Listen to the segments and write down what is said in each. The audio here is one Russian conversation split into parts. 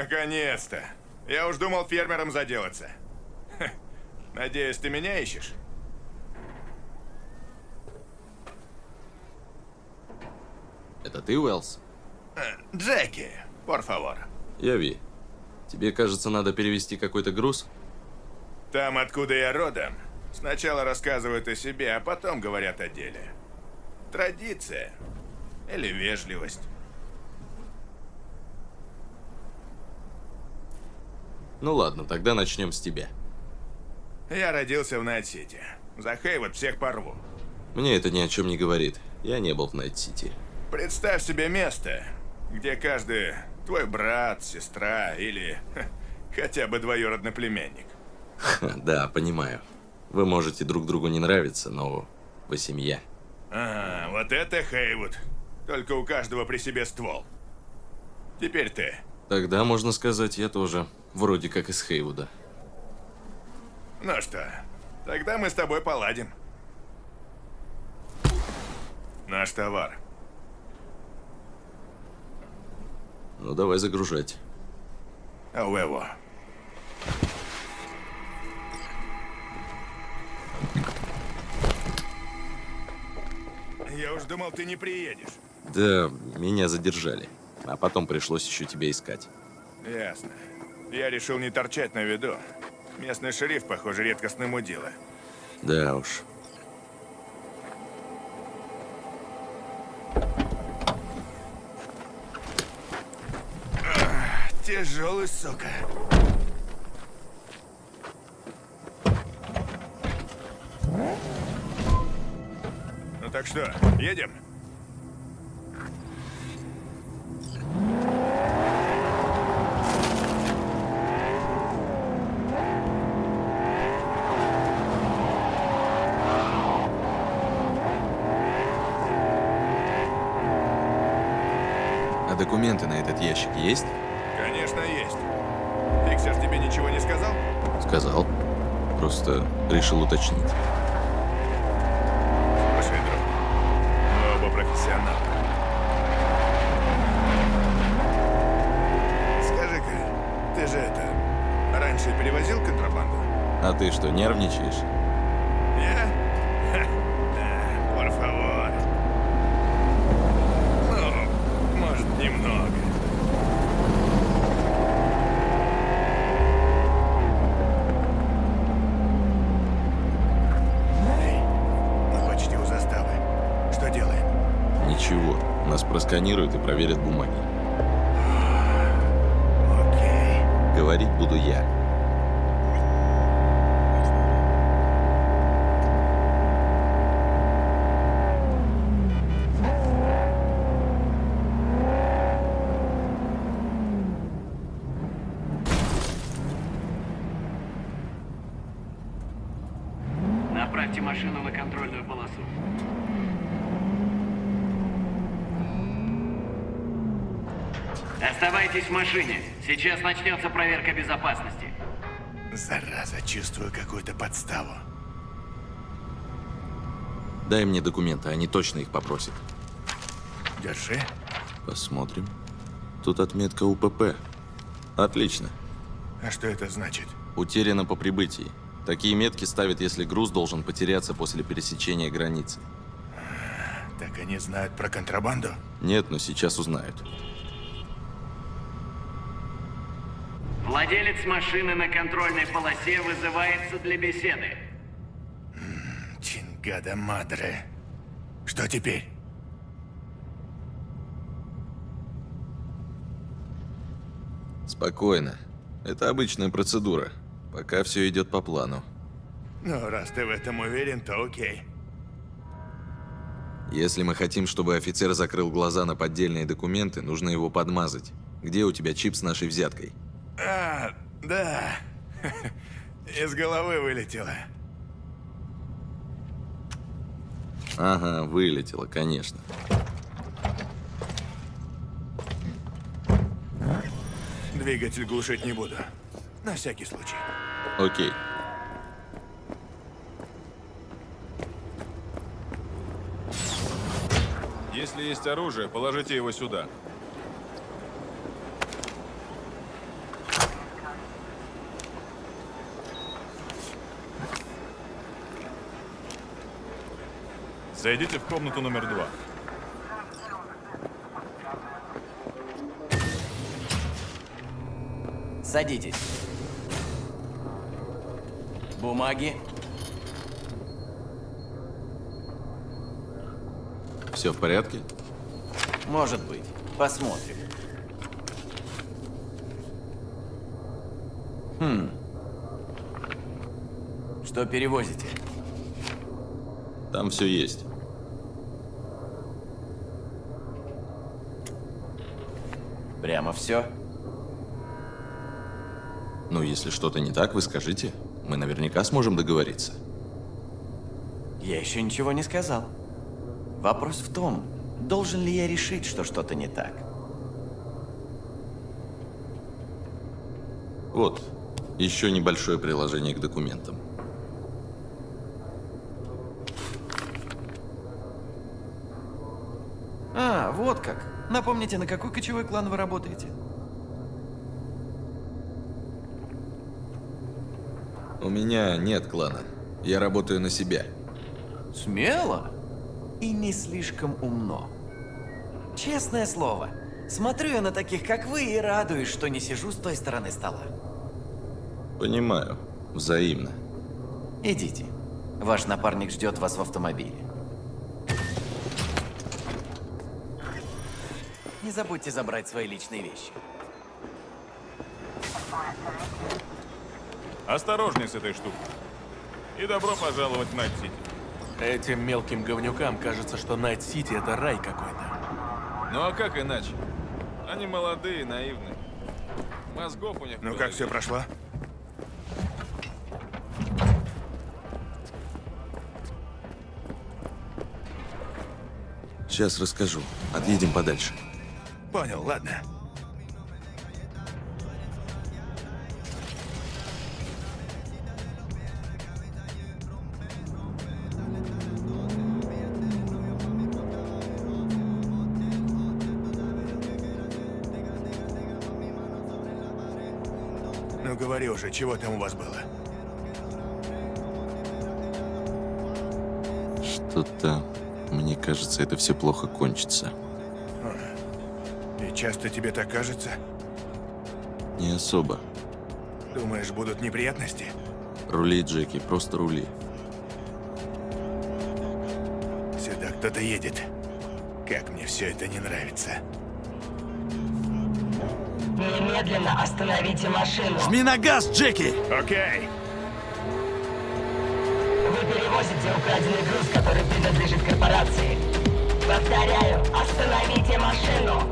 Наконец-то. Я уж думал фермером заделаться. Ха. Надеюсь, ты меня ищешь? Это ты, Уэллс? Э, Джеки, por favor. Я Ви. Тебе, кажется, надо перевести какой-то груз? Там, откуда я родом, сначала рассказывают о себе, а потом говорят о деле. Традиция. Или вежливость. Ну ладно, тогда начнем с тебя. Я родился в Найт-Сити. За Хейвуд всех порву. Мне это ни о чем не говорит. Я не был в Найт-Сити. Представь себе место, где каждый твой брат, сестра или ха, хотя бы двоюродный племянник. Ха, Да, понимаю. Вы можете друг другу не нравиться, но вы семья. А, вот это Хейвуд. Только у каждого при себе ствол. Теперь ты. Тогда, можно сказать, я тоже вроде как из Хейвуда. Ну что, тогда мы с тобой поладим. Наш товар. Ну, давай загружать. А у его. Я уж думал, ты не приедешь. Да, меня задержали. А потом пришлось еще тебя искать. Ясно. Я решил не торчать на виду. Местный шериф, похоже, редкостный мудила. Да уж. Тяжелый, сука. Ну так что, едем? А документы на этот ящик есть? Конечно, есть. Фиксер тебе ничего не сказал? Сказал. Просто решил уточнить. Слушай, друг, мы оба профессионалы. Скажи-ка, ты же это, раньше перевозил контрабанду? А ты что, нервничаешь? Просканируют и проверят бумаги. Окей. Говорить буду я. Направьте машину на контрольную полосу. Оставайтесь в машине. Сейчас начнется проверка безопасности. Зараза, чувствую какую-то подставу. Дай мне документы, они точно их попросят. Держи. Посмотрим. Тут отметка УПП. Отлично. А что это значит? Утеряно по прибытии. Такие метки ставят, если груз должен потеряться после пересечения границы. Так они знают про контрабанду? Нет, но сейчас узнают. Владелец машины на контрольной полосе вызывается для беседы. Чингада Мадре. Что теперь? Спокойно. Это обычная процедура. Пока все идет по плану. Ну, раз ты в этом уверен, то окей. Если мы хотим, чтобы офицер закрыл глаза на поддельные документы, нужно его подмазать. Где у тебя чип с нашей взяткой? А, да. Из головы вылетело. Ага, вылетело, конечно. Двигатель глушить не буду. На всякий случай. Окей. Если есть оружие, положите его сюда. Зайдите в комнату номер два. Садитесь. Бумаги. Все в порядке? Может быть. Посмотрим. Хм. Что перевозите? Там все есть. Прямо все? Ну, если что-то не так, вы скажите. Мы наверняка сможем договориться. Я еще ничего не сказал. Вопрос в том, должен ли я решить, что что-то не так. Вот, еще небольшое приложение к документам. А, вот как. Напомните, на какой кочевой клан вы работаете? У меня нет клана. Я работаю на себя. Смело и не слишком умно. Честное слово, смотрю я на таких, как вы, и радуюсь, что не сижу с той стороны стола. Понимаю. Взаимно. Идите. Ваш напарник ждет вас в автомобиле. Не забудьте забрать свои личные вещи. Осторожней с этой штукой. И добро пожаловать в Найт-Сити. Этим мелким говнюкам кажется, что Найт-Сити это рай какой-то. Ну а как иначе? Они молодые, наивные. Мозгов у них... Ну как все прошло? Сейчас расскажу. Отъедем подальше. Понял, ладно. Ну говори уже, чего там у вас было? Что-то... Мне кажется, это все плохо кончится. Часто тебе так кажется? Не особо. Думаешь, будут неприятности? Рули, Джеки, просто рули. Сюда кто-то едет. Как мне все это не нравится. Немедленно остановите машину. Жми на газ, Джеки! Окей. Вы перевозите украденный груз, который принадлежит корпорации. Повторяю, остановите машину.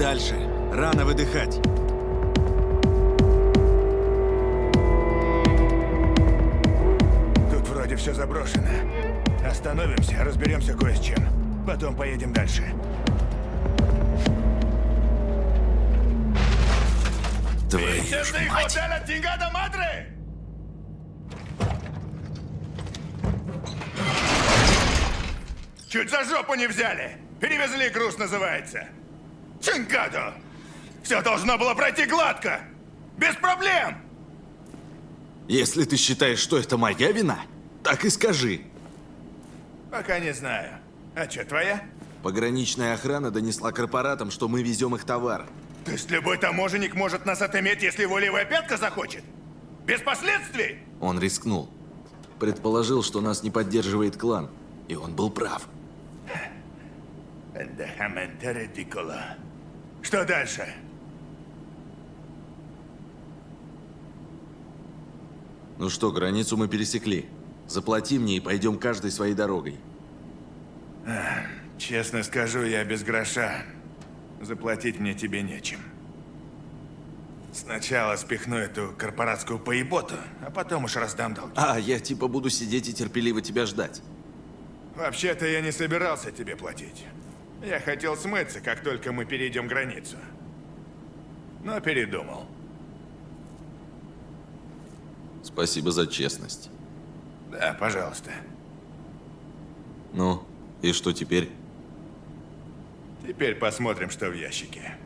дальше. Рано выдыхать. Тут вроде все заброшено. Остановимся, разберемся кое с чем. Потом поедем дальше. Твою ж мать. Чуть за жопу не взяли. Перевезли груз, называется. Чинкадо! Все должно было пройти гладко. Без проблем. Если ты считаешь, что это моя вина, так и скажи. Пока не знаю. А что, твоя? Пограничная охрана донесла корпоратам, что мы везем их товар. То есть любой таможенник может нас отыметь, если его левая пятка захочет? Без последствий? Он рискнул. Предположил, что нас не поддерживает клан. И он был прав. Эндехаменте редикула. Что дальше? Ну что, границу мы пересекли. Заплати мне и пойдем каждой своей дорогой. Честно скажу, я без гроша. Заплатить мне тебе нечем. Сначала спихну эту корпоратскую поеботу, а потом уж раздам долги. А, я типа буду сидеть и терпеливо тебя ждать. Вообще-то я не собирался тебе платить. Я хотел смыться, как только мы перейдем границу. Но передумал. Спасибо за честность. Да, пожалуйста. Ну, и что теперь? Теперь посмотрим, что в ящике.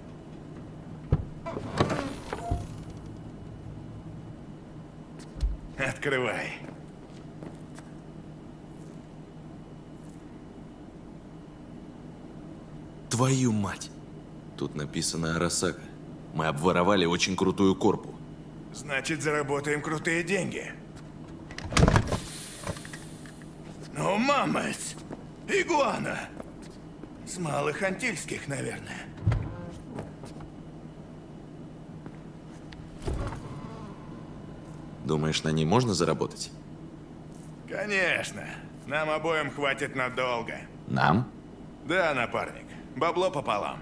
Открывай. Твою мать! Тут написано Арасака. Мы обворовали очень крутую корпу. Значит, заработаем крутые деньги. Ну, мамась! Игуана! С малых антильских, наверное. Думаешь, на ней можно заработать? Конечно. Нам обоим хватит надолго. Нам? Да, напарник. Бабло пополам.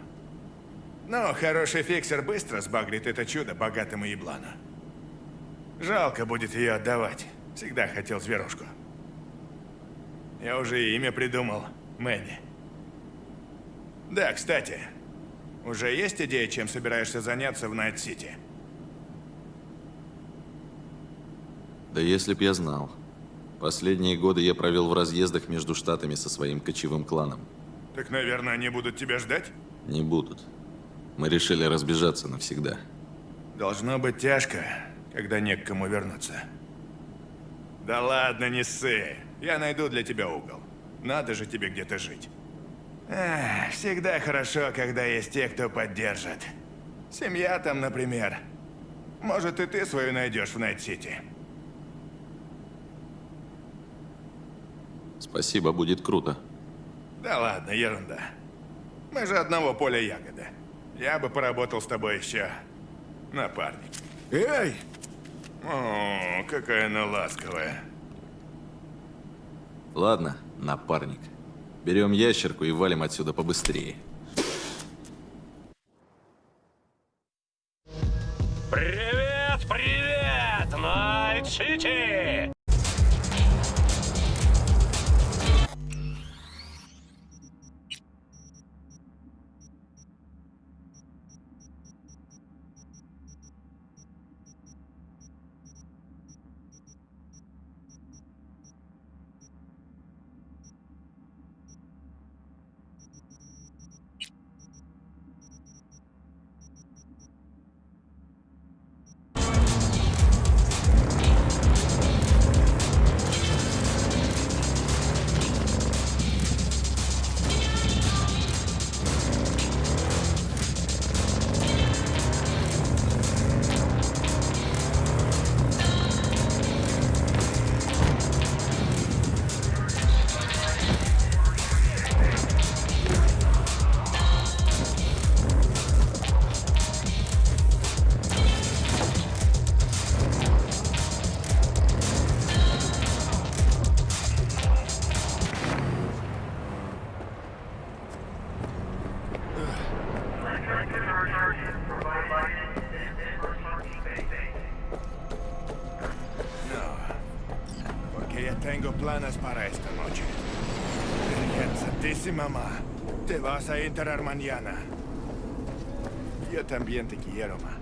Но хороший фиксер быстро сбагрит это чудо богатому еблану. Жалко будет ее отдавать. Всегда хотел зверушку. Я уже имя придумал. Мэнни. Да, кстати. Уже есть идея, чем собираешься заняться в Найт-Сити? Да если б я знал. Последние годы я провел в разъездах между штатами со своим кочевым кланом. Так, наверное, они будут тебя ждать? Не будут. Мы решили разбежаться навсегда. Должно быть тяжко, когда не к кому вернуться. Да ладно, не ссы. Я найду для тебя угол. Надо же тебе где-то жить. Эх, всегда хорошо, когда есть те, кто поддержит. Семья там, например. Может, и ты свою найдешь в Найт-Сити. Спасибо, будет круто. Да ладно, ерунда. Мы же одного поля ягода. Я бы поработал с тобой еще, напарник. Эй! О, какая она ласковая. Ладно, напарник. Берем ящерку и валим отсюда побыстрее. Привет, привет, Найт-Сити! Planes para esta noche. Santísima mamá, te vas a enterar mañana. Yo también te quiero, ma.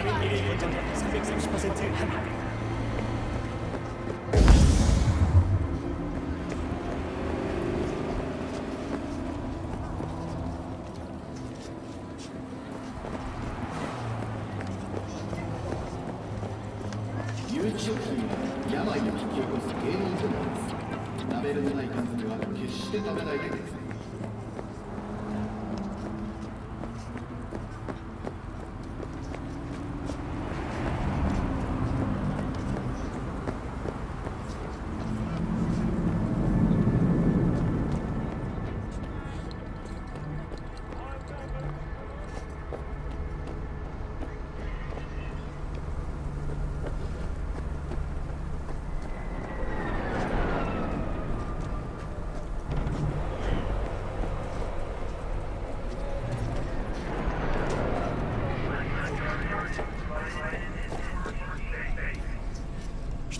Et je peux te dire que ça fait que je passe dessus.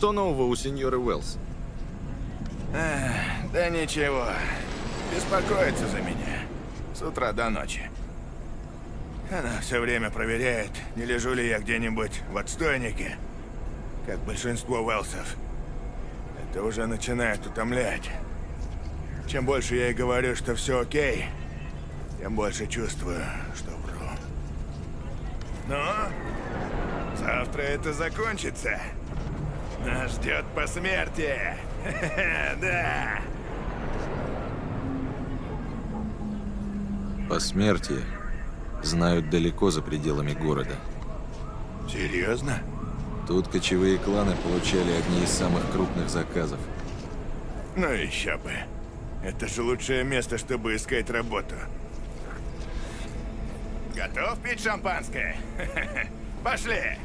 Что нового у сеньоры Уэллс? Да ничего. Беспокоится за меня. С утра до ночи. Она все время проверяет, не лежу ли я где-нибудь в отстойнике, как большинство Уэлсов. Это уже начинает утомлять. Чем больше я ей говорю, что все окей, тем больше чувствую, что вру. Ну, завтра это закончится. Нас ждет посмертие. Да. Посмертие знают далеко за пределами города. Серьезно? Тут кочевые кланы получали одни из самых крупных заказов. Ну еще бы. Это же лучшее место, чтобы искать работу. Готов пить шампанское? Пошли!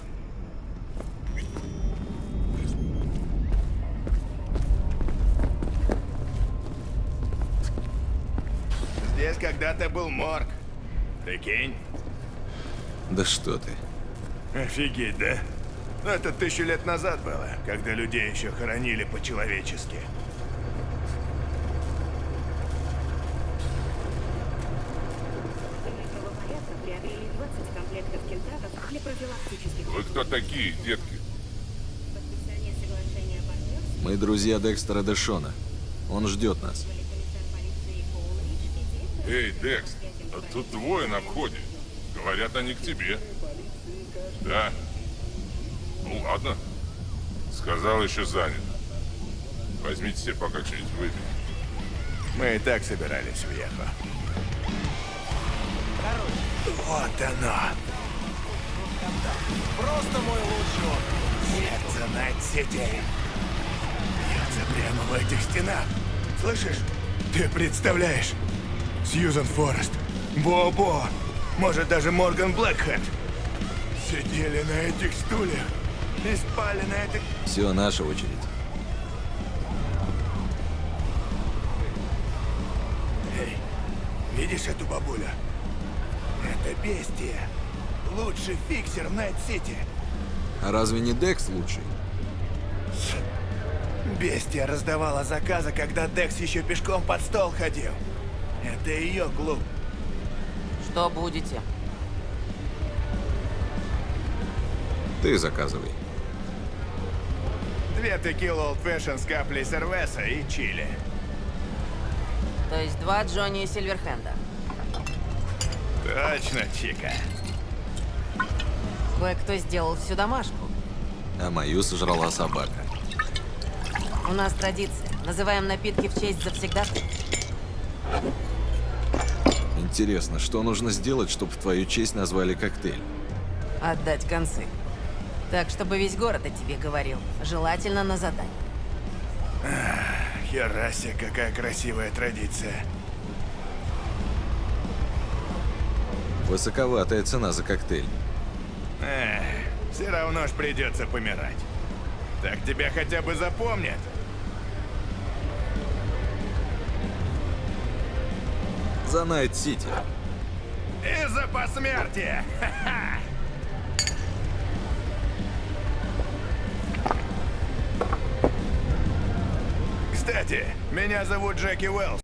Здесь когда-то был морг. Прикинь? Да что ты. Офигеть, да? Ну, это тысячу лет назад было, когда людей еще хоронили по-человечески. правопорядка приобрели 20 комплектов кентавров для профилактических Вы кто такие, детки? Мы друзья Декстера Дэшона. Он ждет нас. Эй, Декс, а тут двое на входе. Говорят, они к тебе. Да. Ну ладно. Сказал, еще занят. Возьмите себе пока что-нибудь выпить. Мы и так собирались в Ехо. Вот оно. Просто мой лучший опыт. Сердце Найт-Сити. Бьется прямо в этих стенах. Слышишь? Ты представляешь? Сьюзан Форрест, Бо-Бо, может даже Морган Блэкхэнд. Сидели на этих стульях и спали на этих... Все, наша очередь. Эй, видишь эту бабулю? Это бестия. Лучший фиксер в Найт-Сити. А разве не Декс лучший? Бестия раздавала заказы, когда Декс еще пешком под стол ходил. Это ее клуб. Что будете? Ты заказывай. Две текилы Old Fashion с каплей сервеса и чили. То есть два Джонни и Сильверхенда. Точно, Чика. Кое-кто сделал всю домашку. А мою сожрала собака. У нас традиция. Называем напитки в честь завсегдатых. Интересно, что нужно сделать, чтобы в твою честь назвали коктейль? Отдать концы. Так, чтобы весь город о тебе говорил. Желательно на задание. Херасе, какая красивая традиция. Высоковатая цена за коктейль. Эх, все равно ж придется помирать. Так тебя хотя бы запомнят. За Найт-Сити. И за посмертие! Кстати, меня зовут Джеки Уэллс.